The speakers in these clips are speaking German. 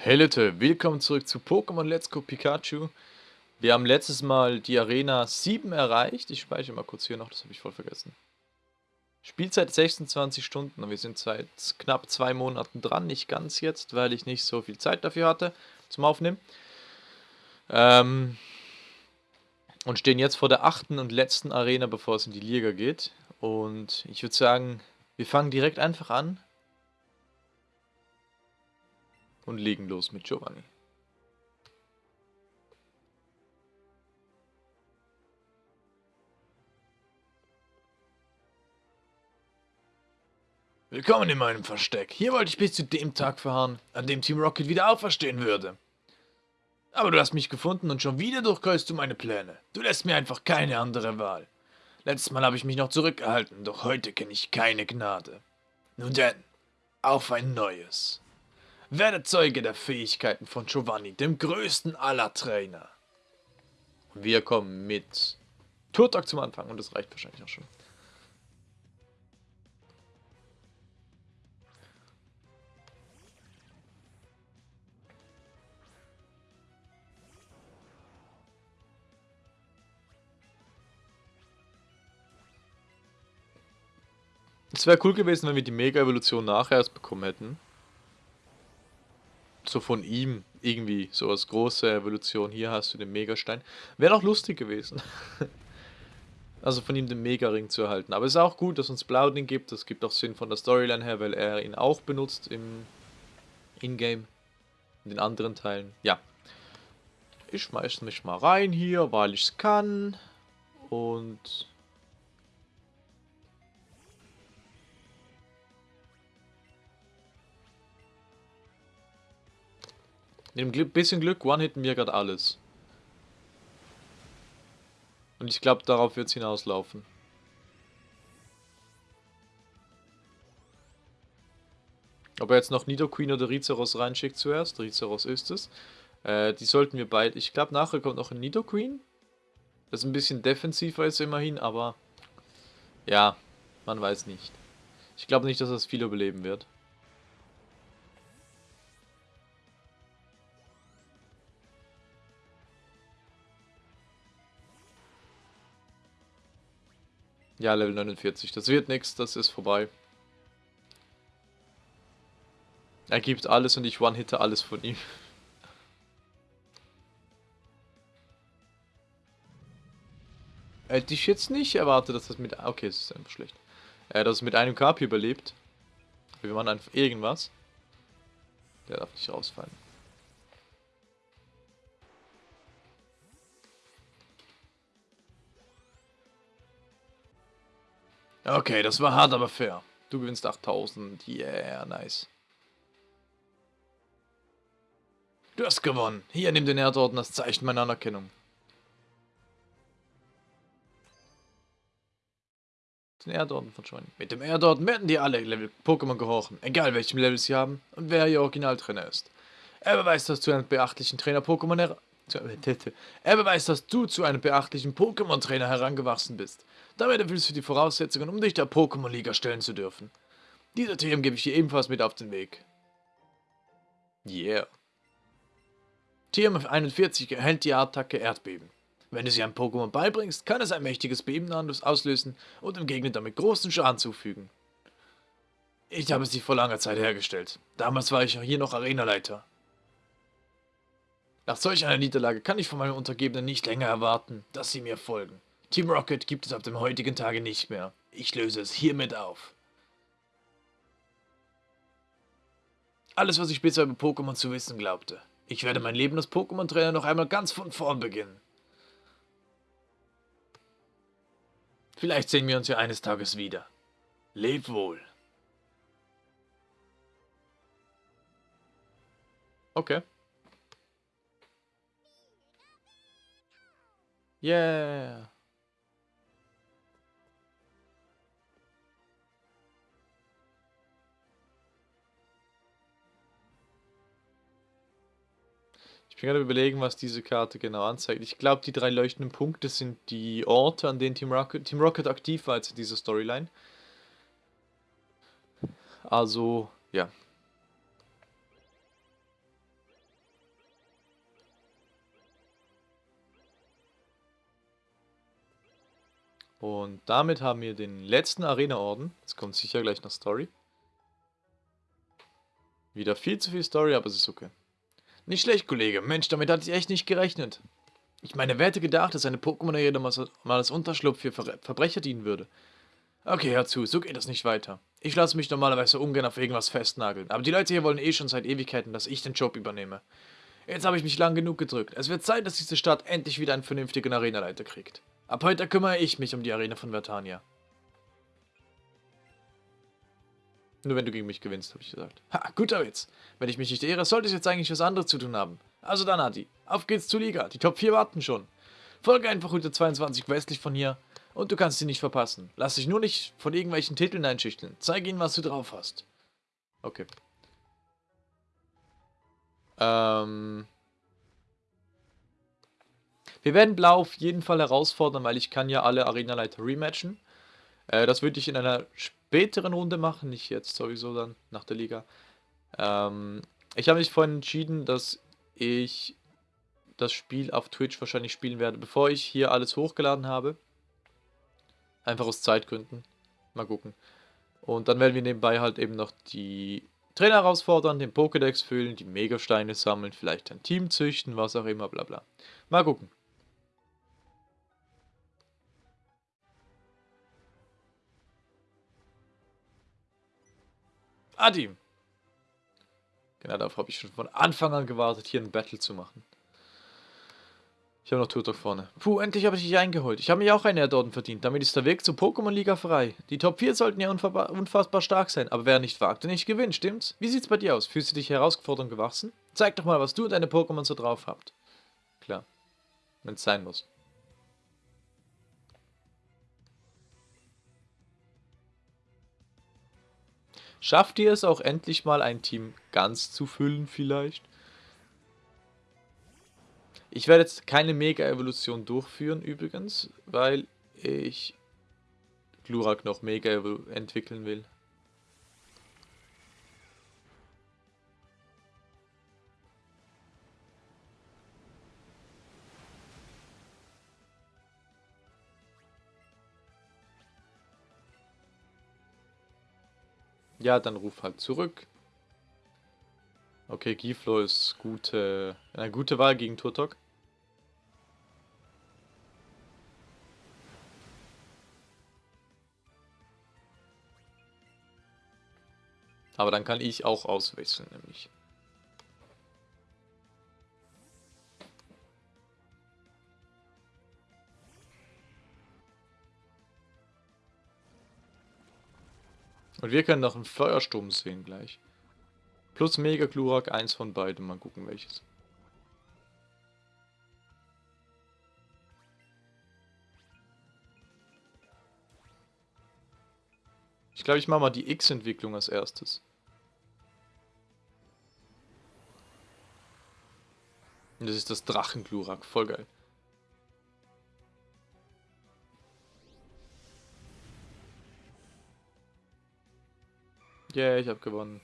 Hey Leute, willkommen zurück zu Pokémon Let's Go Pikachu. Wir haben letztes Mal die Arena 7 erreicht. Ich speichere mal kurz hier noch, das habe ich voll vergessen. Spielzeit 26 Stunden und wir sind seit knapp zwei Monaten dran. Nicht ganz jetzt, weil ich nicht so viel Zeit dafür hatte zum Aufnehmen. Ähm und stehen jetzt vor der achten und letzten Arena, bevor es in die Liga geht. Und ich würde sagen, wir fangen direkt einfach an und legen los mit Giovanni. Willkommen in meinem Versteck. Hier wollte ich bis zu dem Tag verharren, an dem Team Rocket wieder auferstehen würde. Aber du hast mich gefunden und schon wieder durchkäust du meine Pläne. Du lässt mir einfach keine andere Wahl. Letztes Mal habe ich mich noch zurückgehalten, doch heute kenne ich keine Gnade. Nun denn, auf ein neues. Werde Zeuge der Fähigkeiten von Giovanni, dem größten aller Trainer. Wir kommen mit Turtok zum Anfang und das reicht wahrscheinlich auch schon. Es wäre cool gewesen, wenn wir die Mega-Evolution nachher erst bekommen hätten so von ihm irgendwie, so als große Evolution. Hier hast du den Megastein. Wäre doch lustig gewesen. also von ihm den Mega-Ring zu erhalten. Aber es ist auch gut, dass uns Blauding gibt. Das gibt auch Sinn von der Storyline her, weil er ihn auch benutzt im Ingame. In den anderen Teilen. Ja. Ich schmeiß mich mal rein hier, weil ich es kann. Und Mit dem bisschen Glück one-hitten wir gerade alles. Und ich glaube, darauf wird es hinauslaufen. Ob er jetzt noch Nidoqueen oder Rizeros reinschickt zuerst, Rizeros ist es. Äh, die sollten wir beide... Ich glaube, nachher kommt noch ein Nidoqueen. Das ein bisschen defensiver ist immerhin, aber... Ja, man weiß nicht. Ich glaube nicht, dass das viel überleben wird. Ja, Level 49. Das wird nichts, das ist vorbei. Er gibt alles und ich one-hitte alles von ihm. Hätte ich jetzt nicht erwartet, dass das mit... Okay, es ist einfach schlecht. Äh, dass es mit einem KP überlebt. Wir machen einfach irgendwas. Der darf nicht rausfallen. Okay, das war hart, aber fair. Du gewinnst 8000. Yeah, nice. Du hast gewonnen. Hier, nimm den Erdorden als Zeichen meiner Anerkennung. Den Erdorden von Johnny. Mit dem Erdorden werden dir alle Level Pokémon gehorchen, egal welchem Level sie haben und wer ihr Originaltrainer ist. Er beweist, dass du einen beachtlichen Trainer Pokémon er beweist, dass du zu einem beachtlichen Pokémon-Trainer herangewachsen bist. Damit erfüllst du die Voraussetzungen, um dich der Pokémon-Liga stellen zu dürfen. Diese Themen gebe ich dir ebenfalls mit auf den Weg. Yeah. TM41 erhält die Attacke Erdbeben. Wenn du sie einem Pokémon beibringst, kann es ein mächtiges Beben auslösen und dem Gegner damit großen Schaden zufügen. Ich habe sie vor langer Zeit hergestellt. Damals war ich hier noch Arenaleiter. Nach solch einer Niederlage kann ich von meinen Untergebenen nicht länger erwarten, dass sie mir folgen. Team Rocket gibt es ab dem heutigen Tage nicht mehr. Ich löse es hiermit auf. Alles, was ich bisher über Pokémon zu wissen glaubte. Ich werde mein Leben als Pokémon-Trainer noch einmal ganz von vorn beginnen. Vielleicht sehen wir uns ja eines Tages wieder. Leb wohl. Okay. Yeah. Ich bin gerade überlegen, was diese Karte genau anzeigt. Ich glaube, die drei leuchtenden Punkte sind die Orte, an denen Team Rocket, Team Rocket aktiv war jetzt in dieser Storyline. Also, ja. Damit haben wir den letzten Arena-Orden. Jetzt kommt sicher gleich noch Story. Wieder viel zu viel Story, aber es ist okay. Nicht schlecht, Kollege. Mensch, damit hatte ich echt nicht gerechnet. Ich meine, wer hätte gedacht, dass eine Pokémon-Arena mal als Unterschlupf für Ver Verbrecher dienen würde? Okay, hör zu, so geht das nicht weiter. Ich lasse mich normalerweise ungern auf irgendwas festnageln, aber die Leute hier wollen eh schon seit Ewigkeiten, dass ich den Job übernehme. Jetzt habe ich mich lang genug gedrückt. Es wird Zeit, dass diese Stadt endlich wieder einen vernünftigen Arenaleiter kriegt. Ab heute kümmere ich mich um die Arena von Vertania. Nur wenn du gegen mich gewinnst, habe ich gesagt. Ha, guter Witz. Wenn ich mich nicht ehre, sollte ich jetzt eigentlich was anderes zu tun haben. Also dann, Adi, auf geht's zur Liga. Die Top 4 warten schon. Folge einfach Route 22 westlich von hier und du kannst sie nicht verpassen. Lass dich nur nicht von irgendwelchen Titeln einschüchteln. Zeig ihnen, was du drauf hast. Okay. Ähm... Wir werden Blau auf jeden Fall herausfordern, weil ich kann ja alle Arenaleiter rematchen. Äh, das würde ich in einer späteren Runde machen, nicht jetzt sowieso dann, nach der Liga. Ähm, ich habe mich vorhin entschieden, dass ich das Spiel auf Twitch wahrscheinlich spielen werde, bevor ich hier alles hochgeladen habe. Einfach aus Zeitgründen. Mal gucken. Und dann werden wir nebenbei halt eben noch die Trainer herausfordern, den Pokédex füllen, die Megasteine sammeln, vielleicht ein Team züchten, was auch immer, bla bla. Mal gucken. Adi. Genau, darauf habe ich schon von Anfang an gewartet, hier ein Battle zu machen. Ich habe noch Turtok vorne. Puh, endlich habe ich dich eingeholt. Ich habe mir auch einen Erdorden verdient. Damit ist der Weg zur Pokémon-Liga frei. Die Top 4 sollten ja unfassbar stark sein, aber wer nicht wagt, der nicht gewinnt, stimmt's? Wie sieht's bei dir aus? Fühlst du dich herausgefordert und gewachsen? Zeig doch mal, was du und deine Pokémon so drauf habt. Klar. Wenn's sein muss. Schafft ihr es auch endlich mal ein Team ganz zu füllen vielleicht? Ich werde jetzt keine Mega-Evolution durchführen übrigens, weil ich Glurak noch Mega entwickeln will. Ja, dann ruf halt zurück. Okay, Giflo ist gute, eine gute Wahl gegen Turtok. Aber dann kann ich auch auswechseln, nämlich. Und wir können noch einen Feuersturm sehen gleich. Plus Mega Glurak, eins von beiden. Mal gucken welches. Ich glaube, ich mache mal die X-Entwicklung als erstes. Und das ist das Drachenglurak. Voll geil. Yeah, ich habe gewonnen.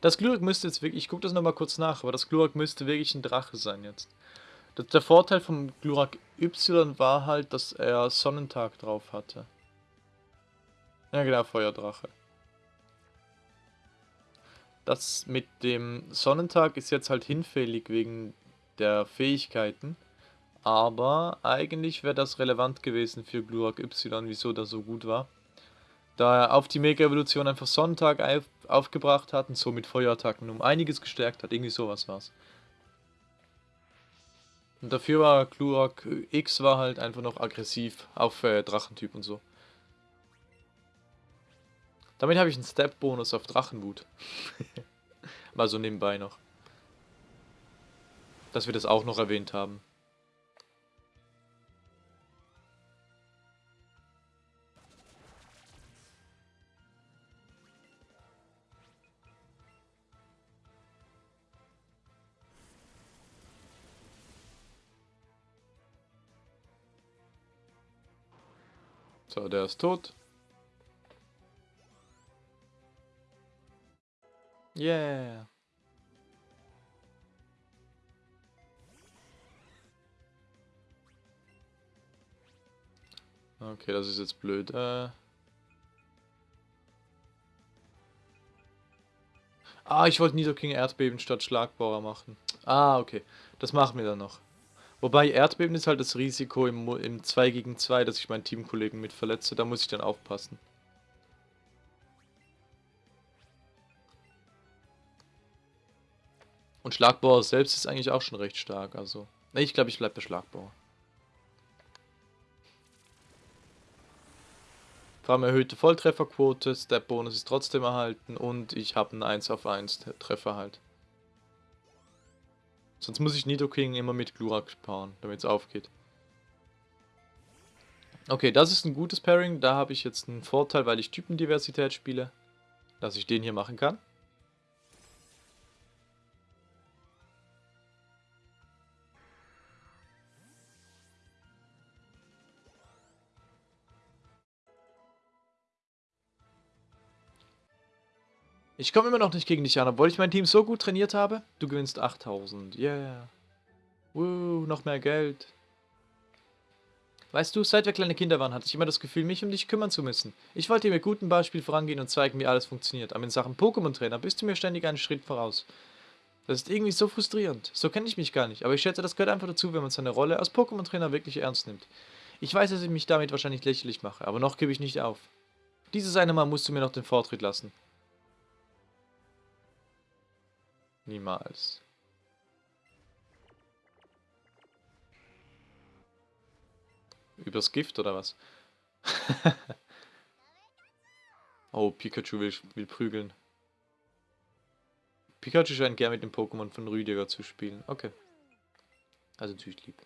Das Glurak müsste jetzt wirklich, ich gucke das nochmal kurz nach, aber das Glurak müsste wirklich ein Drache sein jetzt. Das, der Vorteil vom Glurak Y war halt, dass er Sonnentag drauf hatte. Ja genau, Feuerdrache. Das mit dem Sonnentag ist jetzt halt hinfällig wegen der Fähigkeiten. Aber eigentlich wäre das relevant gewesen für Glurak Y, wieso das so gut war. Da er auf die Mega-Evolution einfach Sonntag auf, aufgebracht hat und somit Feuerattacken um einiges gestärkt hat. Irgendwie sowas war's. Und dafür war Glurak X war halt einfach noch aggressiv auf äh, Drachentyp und so. Damit habe ich einen Step-Bonus auf Drachenwut. Mal so nebenbei noch. Dass wir das auch noch erwähnt haben. So, der ist tot. Yeah. Okay, das ist jetzt blöd. Äh ah, ich wollte Nidoking Erdbeben statt Schlagbohrer machen. Ah, okay. Das machen wir dann noch. Wobei Erdbeben ist halt das Risiko im, im 2 gegen 2, dass ich meinen Teamkollegen mit verletze. Da muss ich dann aufpassen. Und Schlagbauer selbst ist eigentlich auch schon recht stark. Also, ne, ich glaube, ich bleibe bei Schlagbauer. Vor allem erhöhte Volltrefferquote, Step-Bonus ist trotzdem erhalten und ich habe einen 1 auf 1 Treffer halt. Sonst muss ich Nidoking immer mit Glurak paaren, damit es aufgeht. Okay, das ist ein gutes Pairing. Da habe ich jetzt einen Vorteil, weil ich Typendiversität spiele, dass ich den hier machen kann. Ich komme immer noch nicht gegen dich an, obwohl ich mein Team so gut trainiert habe. Du gewinnst 8000. Yeah. Woo, noch mehr Geld. Weißt du, seit wir kleine Kinder waren, hatte ich immer das Gefühl, mich um dich kümmern zu müssen. Ich wollte dir mit gutem Beispiel vorangehen und zeigen, wie alles funktioniert. Aber in Sachen Pokémon-Trainer bist du mir ständig einen Schritt voraus. Das ist irgendwie so frustrierend. So kenne ich mich gar nicht. Aber ich schätze, das gehört einfach dazu, wenn man seine Rolle als Pokémon-Trainer wirklich ernst nimmt. Ich weiß, dass ich mich damit wahrscheinlich lächerlich mache, aber noch gebe ich nicht auf. Dieses eine Mal musst du mir noch den Vortritt lassen. Niemals. Übers Gift oder was? oh, Pikachu will, will prügeln. Pikachu scheint gern mit dem Pokémon von Rüdiger zu spielen. Okay. Also natürlich lieb.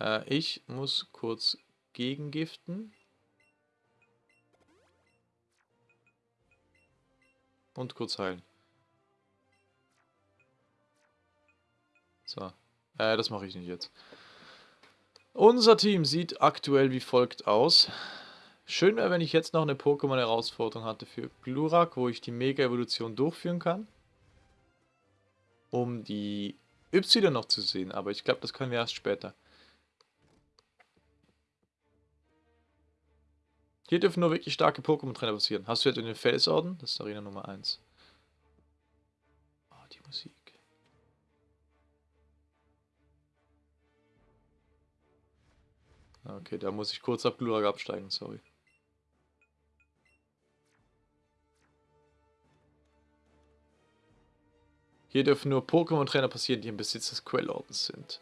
Äh, ich muss kurz gegengiften. Und kurz heilen. So. Äh, das mache ich nicht jetzt. Unser Team sieht aktuell wie folgt aus. Schön wäre, wenn ich jetzt noch eine Pokémon-Herausforderung hatte für Glurak, wo ich die Mega-Evolution durchführen kann. Um die Y noch zu sehen, aber ich glaube, das können wir erst später. Hier dürfen nur wirklich starke Pokémon-Trainer passieren. Hast du jetzt in den Felsorden? Das ist Arena Nummer 1. Oh, ah, die Musik. Okay, da muss ich kurz ab Glurak absteigen, sorry. Hier dürfen nur Pokémon-Trainer passieren, die im Besitz des Quellordens sind.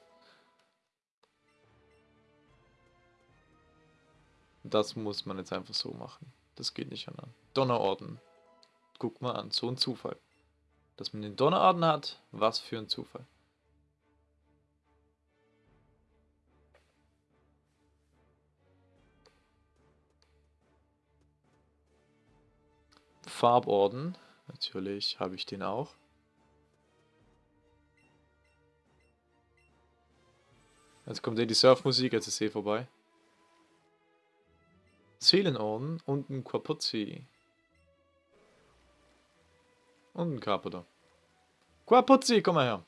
Das muss man jetzt einfach so machen. Das geht nicht an. Donnerorden. Guck mal an, so ein Zufall. Dass man den Donnerorden hat, was für ein Zufall. Farborden. Natürlich habe ich den auch. Jetzt kommt eh die Surfmusik, jetzt ist eh vorbei. Seelenorden und ein Quapuzzi. Und ein Carpenter. Quapuzzi, komm mal her.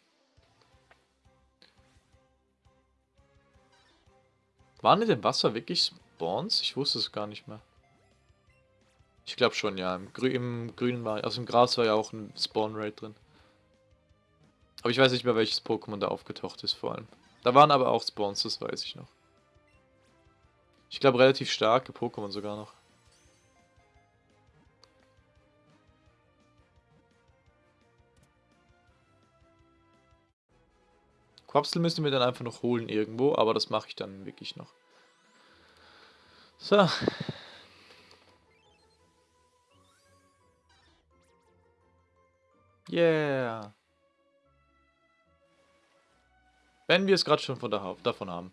Waren in dem Wasser wirklich Spawns? Ich wusste es gar nicht mehr. Ich glaube schon, ja. Im, Grü Im, Grünen war, also im Gras war ja auch ein Spawn-Rate drin. Aber ich weiß nicht mehr, welches Pokémon da aufgetaucht ist vor allem. Da waren aber auch Spawns, das weiß ich noch. Ich glaube relativ starke Pokémon sogar noch. Quapsel müssen wir dann einfach noch holen irgendwo, aber das mache ich dann wirklich noch. So. Yeah. Wenn wir es gerade schon von der, davon haben.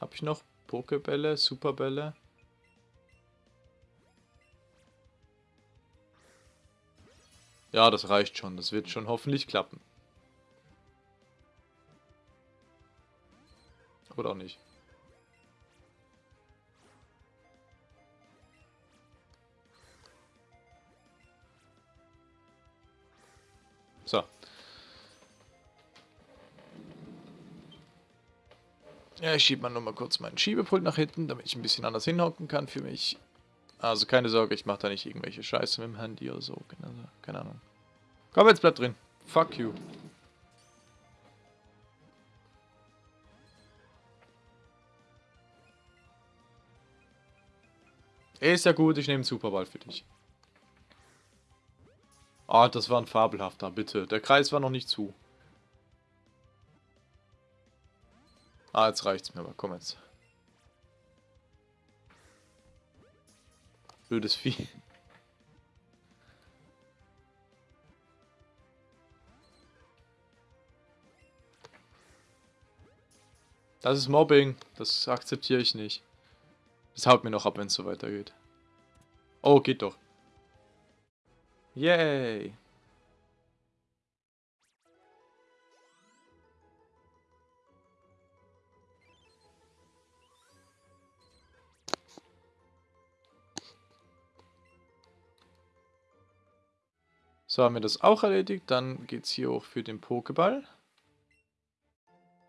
Habe ich noch Pokebälle, Superbälle? Ja, das reicht schon. Das wird schon hoffentlich klappen. Oder auch nicht. Ja, ich schiebe mal nur mal kurz meinen Schiebepult nach hinten, damit ich ein bisschen anders hinhocken kann für mich. Also keine Sorge, ich mache da nicht irgendwelche Scheiße mit dem Handy oder so. Also, keine Ahnung. Komm, jetzt bleib drin. Fuck you. Ist ja gut, ich nehme einen Superball für dich. Ah, oh, das war ein fabelhafter, bitte. Der Kreis war noch nicht zu. Ah, jetzt reicht's mir aber. Komm jetzt. Blödes Vieh. Das ist Mobbing. Das akzeptiere ich nicht. Das haut mir noch ab, wenn es so weitergeht. Oh, geht doch. Yay. So haben wir das auch erledigt. Dann geht es hier auch für den Pokéball.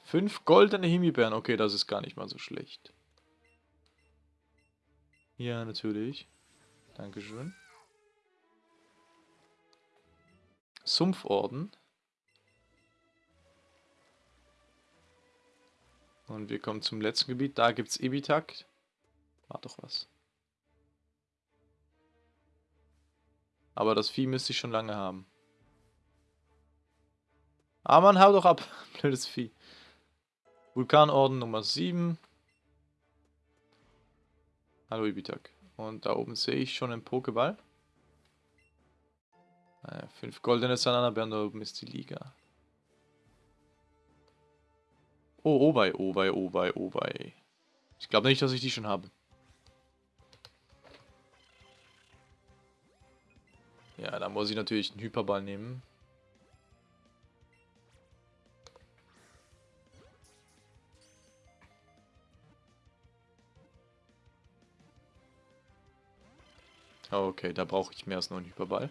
Fünf goldene Himbeeren. Okay, das ist gar nicht mal so schlecht. Ja, natürlich. Dankeschön. Sumpforden. Und wir kommen zum letzten Gebiet. Da gibt es Ibitak. War doch was. Aber das Vieh müsste ich schon lange haben. Ah, man, hau doch ab. Blödes Vieh. Vulkanorden Nummer 7. Hallo Ibitak. Und da oben sehe ich schon einen Pokéball. Naja, fünf goldene Sananabeeren, da oben ist die Liga. Oh, Obei, Obei, Obei, Obei. Ich glaube nicht, dass ich die schon habe. Ja, da muss ich natürlich einen Hyperball nehmen. Okay, da brauche ich mehr als nur einen Hyperball.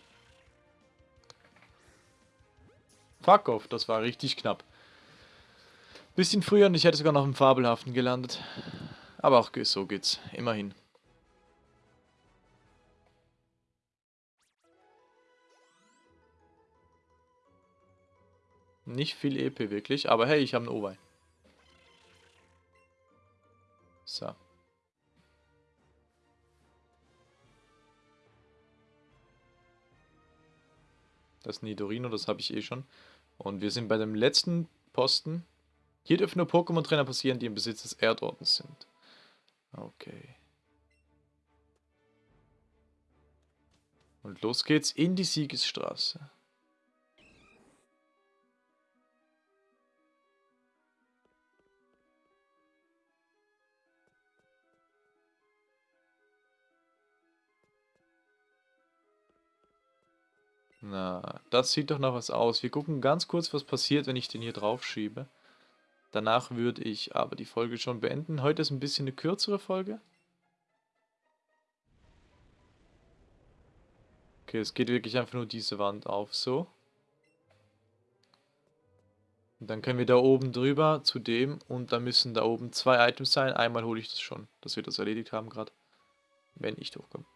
Fuck off, das war richtig knapp. Bisschen früher und ich hätte sogar noch im Fabelhaften gelandet. Aber auch so geht's, immerhin. Nicht viel EP wirklich, aber hey, ich habe einen Owei. So. Das Nidorino, das habe ich eh schon. Und wir sind bei dem letzten Posten. Hier dürfen nur Pokémon-Trainer passieren, die im Besitz des Erdordens sind. Okay. Und los geht's in die Siegesstraße. Na, das sieht doch noch was aus. Wir gucken ganz kurz, was passiert, wenn ich den hier drauf schiebe. Danach würde ich aber die Folge schon beenden. Heute ist ein bisschen eine kürzere Folge. Okay, es geht wirklich einfach nur diese Wand auf, so. Und dann können wir da oben drüber zu dem und da müssen da oben zwei Items sein. Einmal hole ich das schon, dass wir das erledigt haben gerade. Wenn ich durchkomme.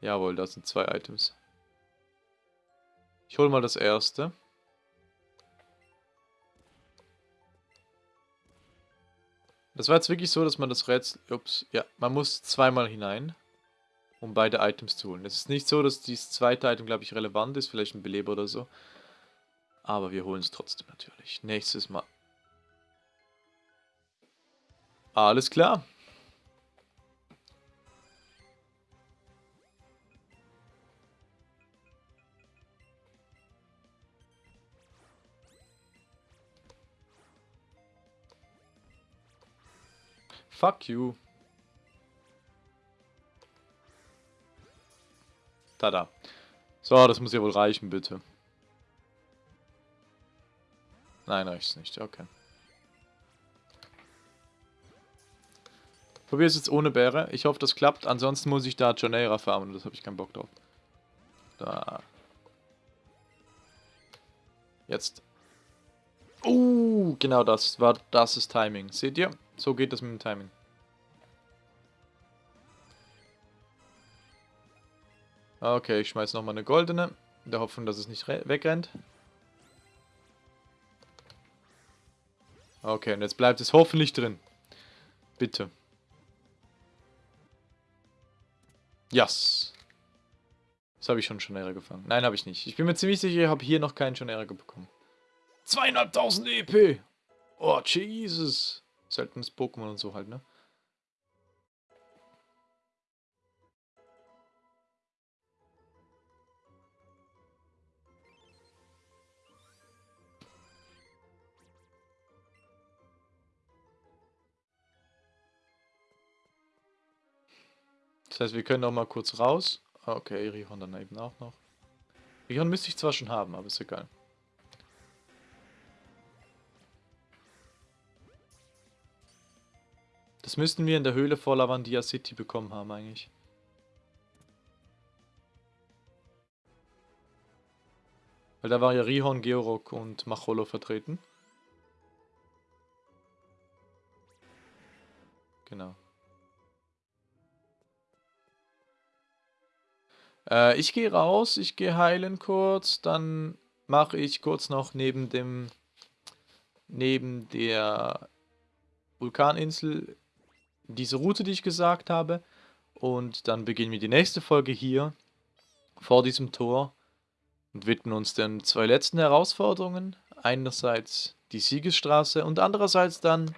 Jawohl, das sind zwei Items. Ich hole mal das erste. Das war jetzt wirklich so, dass man das Rätsel... Ups, ja, man muss zweimal hinein, um beide Items zu holen. Es ist nicht so, dass dieses zweite Item, glaube ich, relevant ist, vielleicht ein Beleber oder so. Aber wir holen es trotzdem natürlich. Nächstes Mal. Alles klar. Fuck you. Tada. So, das muss ja wohl reichen, bitte. Nein, reicht's nicht. Okay. Probier es jetzt ohne Bäre. Ich hoffe, das klappt. Ansonsten muss ich da Joneira farmen. Das habe ich keinen Bock drauf. Da. Jetzt. Uh, genau das war das ist Timing. Seht ihr? So geht das mit dem Timing. Okay, ich schmeiß nochmal eine goldene. In der Hoffnung, dass es nicht wegrennt. Okay, und jetzt bleibt es hoffentlich drin. Bitte. Yes. Das habe ich schon Schonera gefangen. Nein, habe ich nicht. Ich bin mir ziemlich sicher, ich habe hier noch keinen Schonera bekommen. Zweieinhalbtausend EP. Oh, Jesus. Seltenes Pokémon und so halt, ne? Das heißt, wir können auch mal kurz raus. Okay, Rihon dann eben auch noch. Rihon müsste ich zwar schon haben, aber ist egal. Das müssten wir in der Höhle vor Lavandia City bekommen haben eigentlich. Weil da war ja Rihon, Georok und Macholo vertreten. Genau. Äh, ich gehe raus, ich gehe heilen kurz, dann mache ich kurz noch neben dem neben der Vulkaninsel diese Route, die ich gesagt habe. Und dann beginnen wir die nächste Folge hier vor diesem Tor und widmen uns den zwei letzten Herausforderungen. Einerseits die Siegesstraße und andererseits dann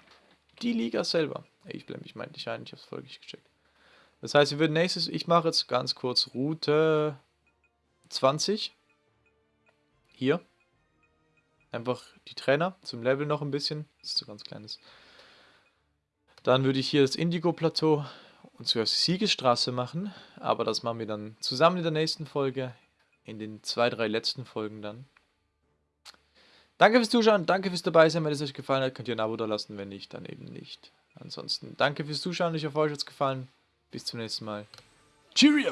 die Liga selber. Ich blende mich meinte ich ein, ich habe es voll nicht gecheckt. Das heißt, wir würden nächstes, ich mache jetzt ganz kurz Route 20. Hier. Einfach die Trainer zum Level noch ein bisschen. Das ist so ganz kleines. Dann würde ich hier das Indigo-Plateau und zuerst Siegesstraße machen. Aber das machen wir dann zusammen in der nächsten Folge. In den zwei, drei letzten Folgen dann. Danke fürs Zuschauen, danke fürs dabei sein. Wenn es euch gefallen hat, könnt ihr ein Abo da lassen. Wenn nicht, dann eben nicht. Ansonsten danke fürs Zuschauen. Ich hoffe, euch hat es gefallen. Bis zum nächsten Mal. Cheerio!